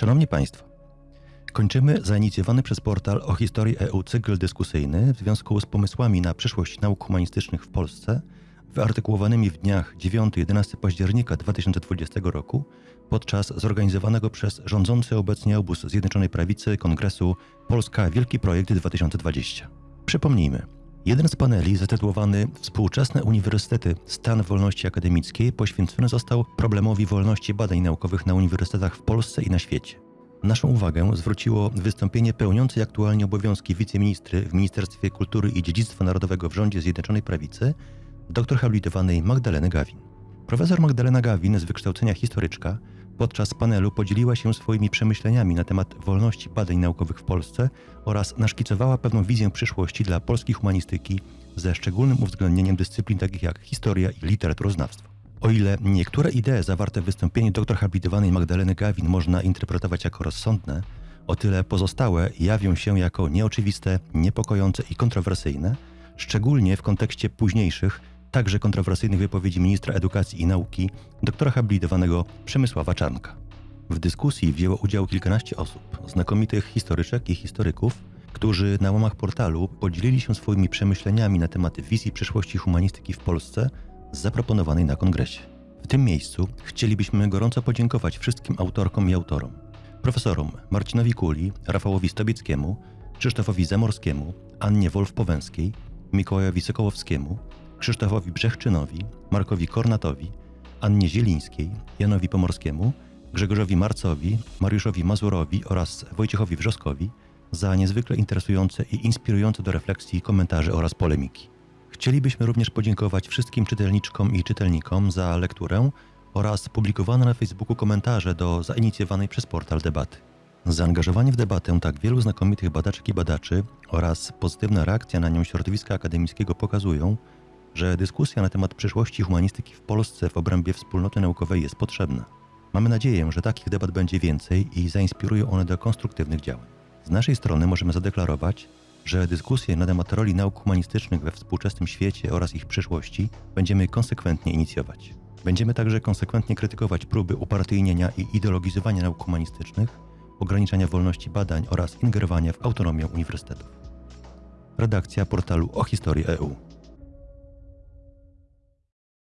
Szanowni Państwo, kończymy zainicjowany przez portal o historii EU cykl dyskusyjny w związku z pomysłami na przyszłość nauk humanistycznych w Polsce, wyartykułowanymi w dniach 9-11 października 2020 roku podczas zorganizowanego przez rządzący obecnie obóz Zjednoczonej Prawicy Kongresu Polska Wielki Projekt 2020. Przypomnijmy, Jeden z paneli, zatytułowany Współczesne Uniwersytety Stan Wolności Akademickiej, poświęcony został problemowi wolności badań naukowych na uniwersytetach w Polsce i na świecie. Naszą uwagę zwróciło wystąpienie pełniącej aktualnie obowiązki wiceministry w Ministerstwie Kultury i Dziedzictwa Narodowego w rządzie Zjednoczonej Prawicy, doktor habilitowanej Magdaleny Gawin. Profesor Magdalena Gawin, z wykształcenia historyczka, podczas panelu podzieliła się swoimi przemyśleniami na temat wolności badań naukowych w Polsce oraz naszkicowała pewną wizję przyszłości dla polskiej humanistyki ze szczególnym uwzględnieniem dyscyplin takich jak historia i literaturoznawstwo. O ile niektóre idee zawarte w wystąpieniu dr habilitowanej Magdaleny Gawin można interpretować jako rozsądne, o tyle pozostałe jawią się jako nieoczywiste, niepokojące i kontrowersyjne, szczególnie w kontekście późniejszych, także kontrowersyjnych wypowiedzi ministra edukacji i nauki, doktora habilitowanego Przemysława Czarnka. W dyskusji wzięło udział kilkanaście osób, znakomitych historyczek i historyków, którzy na łamach portalu podzielili się swoimi przemyśleniami na temat wizji przyszłości humanistyki w Polsce zaproponowanej na kongresie. W tym miejscu chcielibyśmy gorąco podziękować wszystkim autorkom i autorom. Profesorom Marcinowi Kuli, Rafałowi Stobieckiemu, Krzysztofowi Zamorskiemu, Annie Wolf-Powęskiej, Mikołajowi Sokołowskiemu, Krzysztofowi Brzechczynowi, Markowi Kornatowi, Annie Zielińskiej, Janowi Pomorskiemu, Grzegorzowi Marcowi, Mariuszowi Mazurowi oraz Wojciechowi Wrzoskowi za niezwykle interesujące i inspirujące do refleksji komentarze oraz polemiki. Chcielibyśmy również podziękować wszystkim czytelniczkom i czytelnikom za lekturę oraz publikowane na Facebooku komentarze do zainicjowanej przez portal debaty. Zaangażowanie w debatę tak wielu znakomitych badaczek i badaczy oraz pozytywna reakcja na nią środowiska akademickiego pokazują, że dyskusja na temat przyszłości humanistyki w Polsce w obrębie wspólnoty naukowej jest potrzebna. Mamy nadzieję, że takich debat będzie więcej i zainspirują one do konstruktywnych działań. Z naszej strony możemy zadeklarować, że dyskusje na temat roli nauk humanistycznych we współczesnym świecie oraz ich przyszłości będziemy konsekwentnie inicjować. Będziemy także konsekwentnie krytykować próby upartyjnienia i ideologizowania nauk humanistycznych, ograniczania wolności badań oraz ingerowania w autonomię uniwersytetów. Redakcja portalu o historii EU.